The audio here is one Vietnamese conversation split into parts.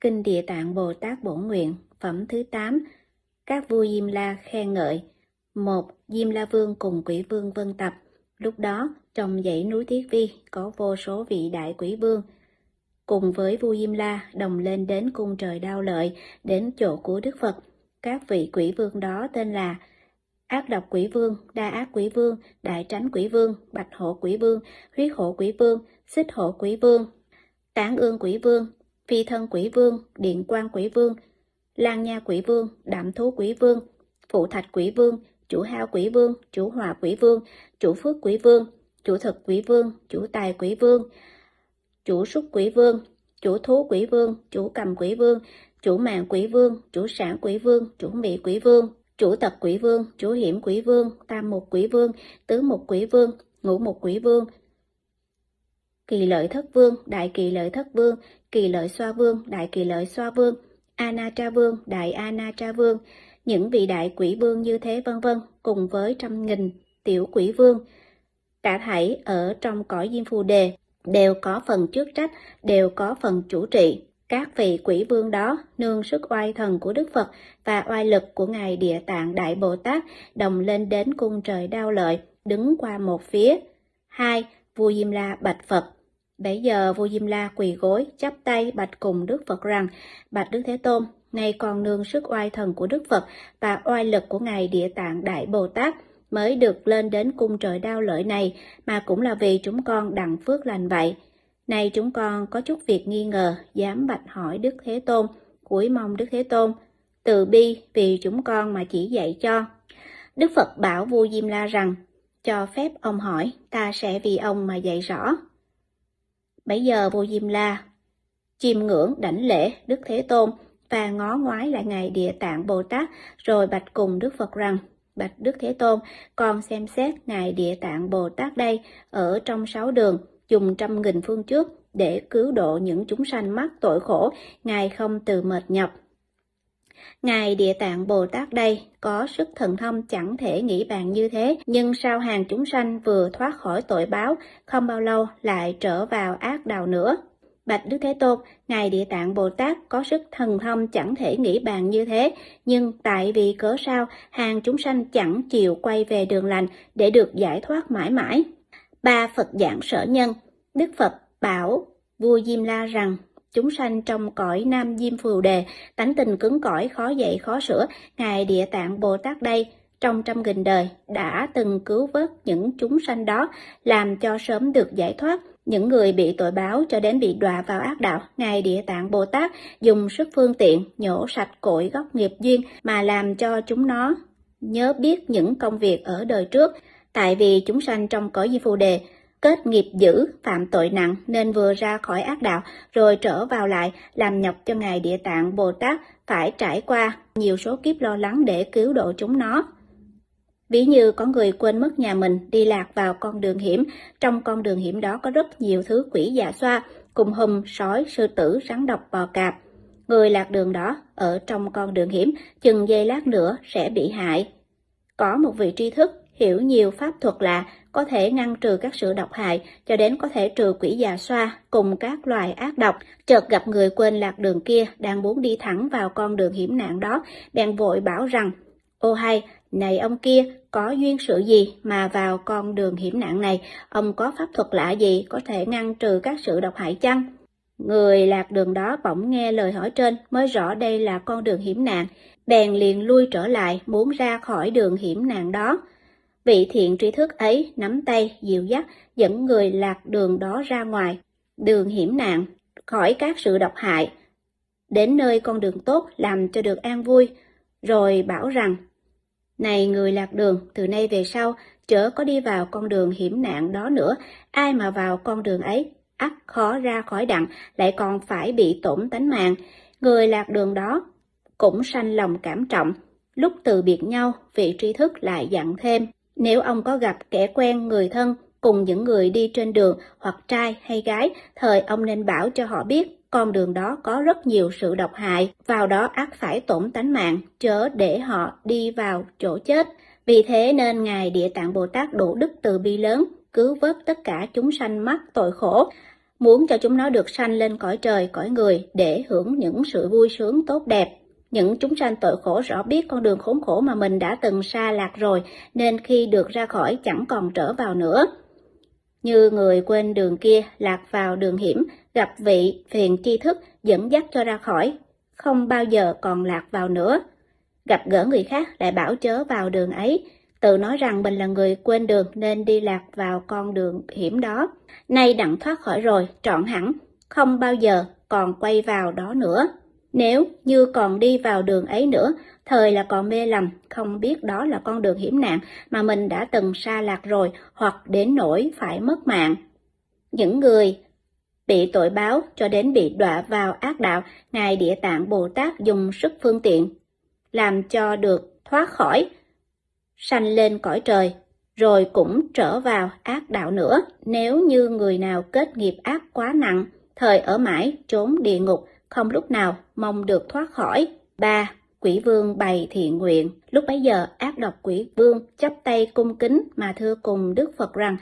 Kinh Địa Tạng Bồ Tát Bổn Nguyện, phẩm thứ 8, các vua Diêm La khen ngợi. Một, Diêm La Vương cùng quỷ vương vân tập. Lúc đó, trong dãy núi Thiết Vi có vô số vị đại quỷ vương. Cùng với vua Diêm La đồng lên đến cung trời đao lợi, đến chỗ của Đức Phật. Các vị quỷ vương đó tên là Ác độc quỷ vương, đa ác quỷ vương, đại tránh quỷ vương, bạch hộ quỷ vương, huyết hộ quỷ vương, xích hộ quỷ vương, tán ương quỷ vương, phi thân quỷ vương, điện quan quỷ vương, lan nha quỷ vương, đạm thú quỷ vương, phụ thạch quỷ vương, chủ hao quỷ vương, chủ hòa quỷ vương, chủ phước quỷ vương, chủ thực quỷ vương, chủ tài quỷ vương, chủ súc quỷ vương, chủ thú quỷ vương, chủ cầm quỷ vương, chủ mạng quỷ vương, chủ sản quỷ vương, chủ mị quỷ vương, chủ tật quỷ vương, chủ hiểm quỷ vương, tam mục quỷ vương, tứ mục quỷ vương, ngũ mục quỷ vương, kỳ lợi thất vương, đại kỳ lợi thất vương, kỳ lợi xoa vương, đại kỳ lợi xoa vương, ana tra vương, đại ana tra vương, những vị đại quỷ vương như thế vân vân, cùng với trăm nghìn tiểu quỷ vương. Cả thảy ở trong cõi diêm phù đề đều có phần trước trách, đều có phần chủ trị. Các vị quỷ vương đó nương sức oai thần của Đức Phật và oai lực của Ngài Địa Tạng Đại Bồ Tát đồng lên đến cung trời đao lợi, đứng qua một phía. Hai, vua Diêm La bạch Phật. Bấy giờ vua Diêm La quỳ gối, chắp tay bạch cùng Đức Phật rằng, bạch Đức Thế Tôn, nay còn nương sức oai thần của Đức Phật và oai lực của Ngài Địa Tạng Đại Bồ Tát mới được lên đến cung trời đao lợi này, mà cũng là vì chúng con đặng phước lành vậy nay chúng con có chút việc nghi ngờ, dám bạch hỏi Đức Thế Tôn, cuối mong Đức Thế Tôn, từ bi vì chúng con mà chỉ dạy cho. Đức Phật bảo vua Diêm La rằng, cho phép ông hỏi, ta sẽ vì ông mà dạy rõ. Bấy giờ vua Diêm La chiêm ngưỡng đảnh lễ Đức Thế Tôn và ngó ngoái lại Ngài Địa Tạng Bồ Tát rồi bạch cùng Đức Phật rằng, Bạch Đức Thế Tôn, con xem xét Ngài Địa Tạng Bồ Tát đây ở trong sáu đường, dùng trăm nghìn phương trước để cứu độ những chúng sanh mắc tội khổ, Ngài không từ mệt nhọc. Ngài Địa Tạng Bồ Tát đây có sức thần thông chẳng thể nghĩ bàn như thế, nhưng sao hàng chúng sanh vừa thoát khỏi tội báo, không bao lâu lại trở vào ác đạo nữa. Bạch Đức Thế Tôn, Ngài Địa Tạng Bồ Tát có sức thần thông chẳng thể nghĩ bàn như thế, nhưng tại vì cớ sao hàng chúng sanh chẳng chịu quay về đường lành để được giải thoát mãi mãi. Ba Phật giảng sở nhân, Đức Phật bảo vua Diêm La rằng chúng sanh trong cõi Nam Diêm Phù Đề, tánh tình cứng cỏi khó dạy khó sửa, Ngài Địa Tạng Bồ Tát đây trong trăm nghìn đời đã từng cứu vớt những chúng sanh đó, làm cho sớm được giải thoát, những người bị tội báo cho đến bị đọa vào ác đạo, Ngài Địa Tạng Bồ Tát dùng sức phương tiện nhổ sạch cội gốc nghiệp duyên mà làm cho chúng nó nhớ biết những công việc ở đời trước, tại vì chúng sanh trong cõi di phù đề kết nghiệp dữ, phạm tội nặng nên vừa ra khỏi ác đạo rồi trở vào lại làm nhọc cho Ngài Địa Tạng Bồ Tát phải trải qua nhiều số kiếp lo lắng để cứu độ chúng nó. Ví như có người quên mất nhà mình đi lạc vào con đường hiểm, trong con đường hiểm đó có rất nhiều thứ quỷ dạ xoa, cùng hùm, sói, sư tử, rắn độc, bò cạp. Người lạc đường đó ở trong con đường hiểm, chừng giây lát nữa sẽ bị hại. Có một vị tri thức hiểu nhiều pháp thuật lạ, có thể ngăn trừ các sự độc hại, cho đến có thể trừ quỷ già xoa cùng các loài ác độc. Chợt gặp người quên lạc đường kia đang muốn đi thẳng vào con đường hiểm nạn đó, bèn vội bảo rằng, ô hay, này ông kia, có duyên sự gì mà vào con đường hiểm nạn này, ông có pháp thuật lạ gì có thể ngăn trừ các sự độc hại chăng? Người lạc đường đó bỗng nghe lời hỏi trên mới rõ đây là con đường hiểm nạn, bèn liền lui trở lại muốn ra khỏi đường hiểm nạn đó. Vị thiện trí thức ấy nắm tay, dịu dắt, dẫn người lạc đường đó ra ngoài, đường hiểm nạn, khỏi các sự độc hại, đến nơi con đường tốt làm cho được an vui, rồi bảo rằng này người lạc đường, từ nay về sau, chớ có đi vào con đường hiểm nạn đó nữa, ai mà vào con đường ấy, ắt khó ra khỏi đặng, lại còn phải bị tổn tánh mạng. Người lạc đường đó cũng sanh lòng cảm trọng. Lúc từ biệt nhau, vị tri thức lại dặn thêm, nếu ông có gặp kẻ quen người thân cùng những người đi trên đường hoặc trai hay gái, thời ông nên bảo cho họ biết con đường đó có rất nhiều sự độc hại, vào đó ác phải tổn tánh mạng, chớ để họ đi vào chỗ chết. Vì thế nên Ngài Địa Tạng Bồ Tát đủ đức từ bi lớn, cứu vớt tất cả chúng sanh mắc tội khổ, muốn cho chúng nó được sanh lên cõi trời, cõi người để hưởng những sự vui sướng tốt đẹp. Những chúng sanh tội khổ rõ biết con đường khốn khổ mà mình đã từng xa lạc rồi, nên khi được ra khỏi chẳng còn trở vào nữa. Như người quên đường kia lạc vào đường hiểm, gặp vị phiền tri thức dẫn dắt cho ra khỏi, không bao giờ còn lạc vào nữa. Gặp gỡ người khác lại bảo chớ vào đường ấy, tự nói rằng mình là người quên đường nên đi lạc vào con đường hiểm đó. Nay đặng thoát khỏi rồi, trọn hẳn, không bao giờ còn quay vào đó nữa. Nếu như còn đi vào đường ấy nữa, thời là còn mê lầm, không biết đó là con đường hiểm nạn mà mình đã từng xa lạc rồi hoặc đến nỗi phải mất mạng. Những người bị tội báo cho đến bị đọa vào ác đạo, Ngài Địa Tạng Bồ Tát dùng sức phương tiện, làm cho được thoát khỏi, sanh lên cõi trời, rồi cũng trở vào ác đạo nữa. Nếu như người nào kết nghiệp ác quá nặng, thời ở mãi trốn địa ngục, không lúc nào mong được thoát khỏi. 3. Quỷ vương bày thiện nguyện. Lúc bấy giờ, ác độc quỷ vương chắp tay cung kính mà thưa cùng Đức Phật rằng,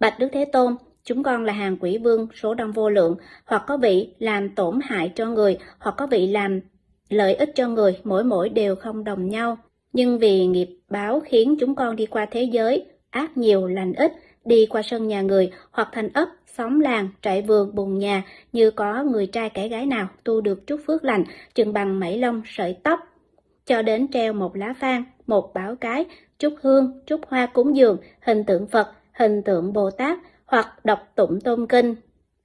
Bạch Đức Thế Tôn, chúng con là hàng quỷ vương số đông vô lượng, hoặc có vị làm tổn hại cho người, hoặc có vị làm lợi ích cho người, mỗi mỗi đều không đồng nhau. Nhưng vì nghiệp báo khiến chúng con đi qua thế giới, ác nhiều lành ít, đi qua sân nhà người hoặc thành ấp, xóm làng, trại vườn, bùn nhà như có người trai kẻ gái nào tu được chút phước lành, chừng bằng mảy lông, sợi tóc, cho đến treo một lá phan, một bảo cái, chút hương, chút hoa cúng dường, hình tượng Phật, hình tượng Bồ Tát hoặc đọc tụng tôn kinh,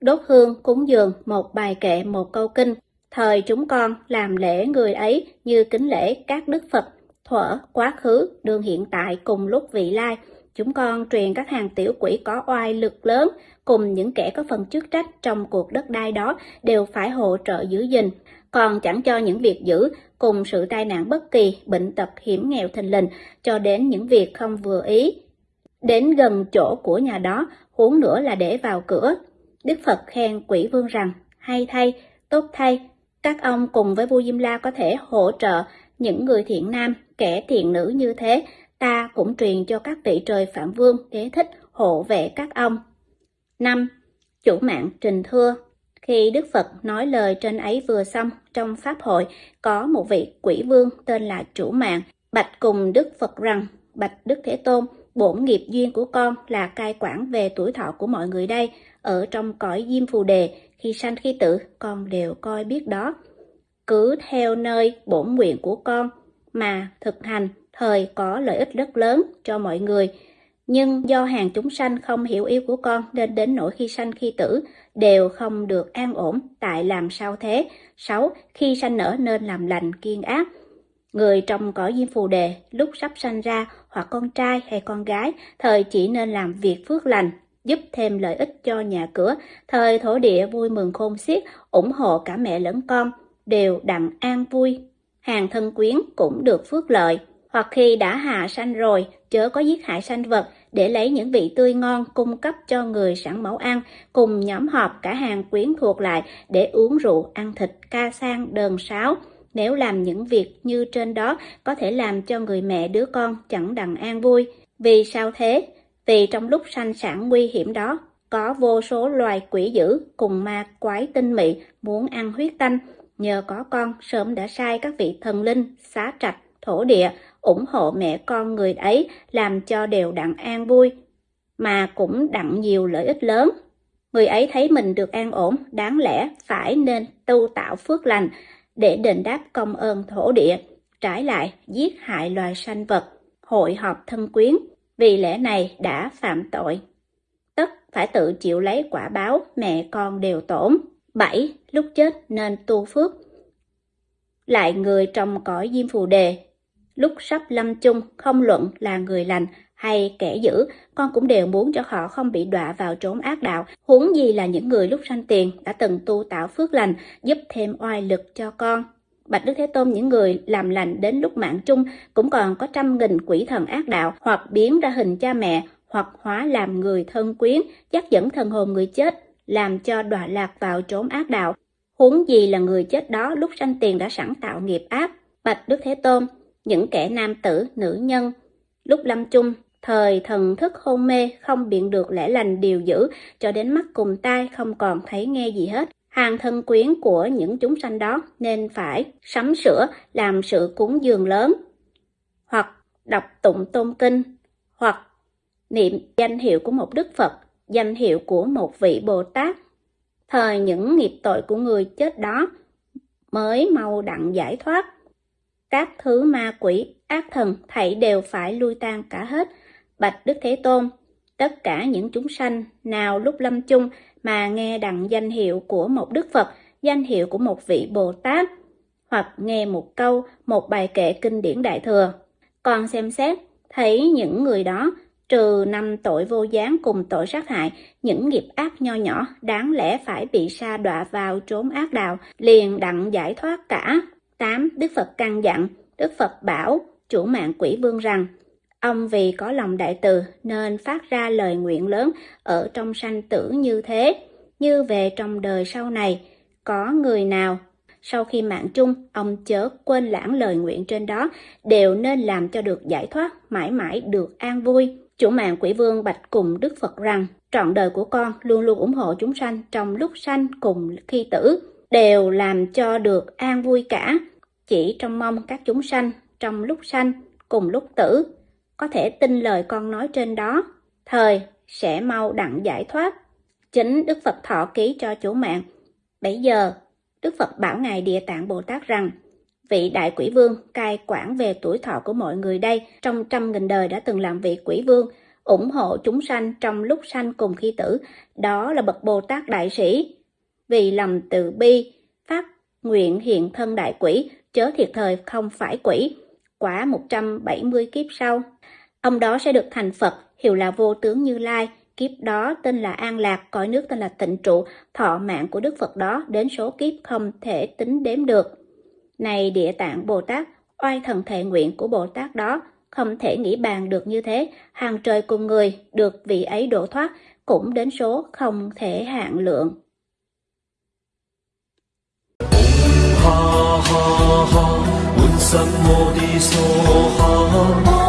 đốt hương cúng dường một bài kệ một câu kinh. Thời chúng con làm lễ người ấy như kính lễ các đức Phật, thuở, quá khứ, đường hiện tại cùng lúc vị lai, Chúng con truyền các hàng tiểu quỷ có oai lực lớn cùng những kẻ có phần chức trách trong cuộc đất đai đó đều phải hỗ trợ giữ gìn, còn chẳng cho những việc giữ cùng sự tai nạn bất kỳ, bệnh tật hiểm nghèo thình lình cho đến những việc không vừa ý. Đến gần chỗ của nhà đó, huống nữa là để vào cửa. Đức Phật khen quỷ vương rằng, hay thay, tốt thay, các ông cùng với vua Diêm La có thể hỗ trợ những người thiện nam, kẻ thiện nữ như thế ta cũng truyền cho các vị trời Phạm Vương đế thích hộ vệ các ông. 5. Chủ mạng trình thưa Khi Đức Phật nói lời trên ấy vừa xong, trong Pháp hội có một vị quỷ vương tên là Chủ mạng, bạch cùng Đức Phật rằng, bạch Đức Thế Tôn, bổn nghiệp duyên của con là cai quản về tuổi thọ của mọi người đây, ở trong cõi diêm phù đề, khi sanh khi tử, con đều coi biết đó. Cứ theo nơi bổn nguyện của con mà thực hành thời có lợi ích rất lớn cho mọi người. Nhưng do hàng chúng sanh không hiểu yêu của con nên đến nỗi khi sanh khi tử đều không được an ổn, tại làm sao thế? 6. Khi sanh nở nên làm lành kiên ác. Người trong cõi diêm phù đề lúc sắp sanh ra hoặc con trai hay con gái thời chỉ nên làm việc phước lành, giúp thêm lợi ích cho nhà cửa, thời thổ địa vui mừng khôn xiết, ủng hộ cả mẹ lẫn con, đều đặng an vui. Hàng thân quyến cũng được phước lợi hoặc khi đã hạ sanh rồi, chớ có giết hại sanh vật để lấy những vị tươi ngon cung cấp cho người sẵn máu ăn, cùng nhóm họp cả hàng quyến thuộc lại để uống rượu, ăn thịt, ca sang, đờn sáo. Nếu làm những việc như trên đó có thể làm cho người mẹ đứa con chẳng đặng an vui. Vì sao thế? Vì trong lúc sanh sản nguy hiểm đó, có vô số loài quỷ dữ cùng ma quái tinh mị muốn ăn huyết tanh. Nhờ có con sớm đã sai các vị thần linh, xá trạch, thổ địa ủng hộ mẹ con người ấy làm cho đều đặng an vui, mà cũng đặng nhiều lợi ích lớn. Người ấy thấy mình được an ổn, đáng lẽ phải nên tu tạo phước lành để đền đáp công ơn thổ địa, trái lại giết hại loài sanh vật, hội họp thân quyến, vì lẽ này đã phạm tội. Tất phải tự chịu lấy quả báo mẹ con đều tổn. 7. Lúc chết nên tu phước. Lại người trong cõi diêm phù đề lúc sắp lâm chung không luận là người lành hay kẻ dữ, con cũng đều muốn cho họ không bị đọa vào trốn ác đạo, huống gì là những người lúc sanh tiền đã từng tu tạo phước lành, giúp thêm oai lực cho con. Bạch Đức Thế Tôn những người làm lành đến lúc mạng chung cũng còn có trăm nghìn quỷ thần ác đạo hoặc biến ra hình cha mẹ hoặc hóa làm người thân quyến, dắt dẫn thần hồn người chết, làm cho đọa lạc vào trốn ác đạo. Huống gì là người chết đó lúc sanh tiền đã sẵn tạo nghiệp ác. Bạch Đức Thế Tôn, những kẻ nam tử, nữ nhân, Lúc lâm chung, thời thần thức hôn mê không biện được lẽ lành điều dữ, cho đến mắt cùng tai không còn thấy nghe gì hết. Hàng thân quyến của những chúng sanh đó nên phải sắm sửa làm sự cúng dường lớn, hoặc đọc tụng tôn kinh, hoặc niệm danh hiệu của một Đức Phật, danh hiệu của một vị Bồ Tát. Thời những nghiệp tội của người chết đó mới mau đặng giải thoát. Các thứ ma quỷ, ác thần thảy đều phải lui tan cả hết. Bạch Đức Thế Tôn, tất cả những chúng sanh nào lúc lâm chung mà nghe đặng danh hiệu của một Đức Phật, danh hiệu của một vị Bồ Tát, hoặc nghe một câu, một bài kệ kinh điển Đại Thừa. Còn xem xét, thấy những người đó trừ năm tội vô gián cùng tội sát hại, những nghiệp ác nho nhỏ đáng lẽ phải bị sa đọa vào trốn ác đạo, liền đặng giải thoát cả. 8. Đức Phật căn dặn, Đức Phật bảo chủ mạng quỷ vương rằng, ông vì có lòng đại từ nên phát ra lời nguyện lớn ở trong sanh tử như thế, như về trong đời sau này, có người nào sau khi mạng chung, ông chớ quên lãng lời nguyện trên đó, đều nên làm cho được giải thoát, mãi mãi được an vui. Chủ mạng quỷ vương bạch cùng Đức Phật rằng, trọn đời của con luôn luôn ủng hộ chúng sanh trong lúc sanh cùng khi tử, đều làm cho được an vui cả. Chỉ trong mong các chúng sanh trong lúc sanh cùng lúc tử, có thể tin lời con nói trên đó, thời sẽ mau đặng giải thoát. Chính Đức Phật thọ ký cho chủ mạng. Bây giờ, Đức Phật bảo Ngài Địa Tạng Bồ Tát rằng, Vị đại quỷ vương cai quản về tuổi thọ của mọi người đây trong trăm nghìn đời đã từng làm vị quỷ vương, ủng hộ chúng sanh trong lúc sanh cùng khi tử, đó là bậc Bồ Tát đại sĩ. Vì lòng từ bi, phát nguyện hiện thân đại quỷ, chớ thiệt thời không phải quỷ. Quả 170 kiếp sau, ông đó sẽ được thành Phật, hiệu là vô tướng Như Lai, kiếp đó tên là An Lạc, cõi nước tên là Tịnh Trụ, thọ mạng của Đức Phật đó đến số kiếp không thể tính đếm được. Này địa tạng Bồ Tát, oai thần thệ nguyện của Bồ Tát đó, không thể nghĩ bàn được như thế, hàng trời cùng người được vị ấy độ thoát, cũng đến số không thể hạn lượng. Ha ha ha,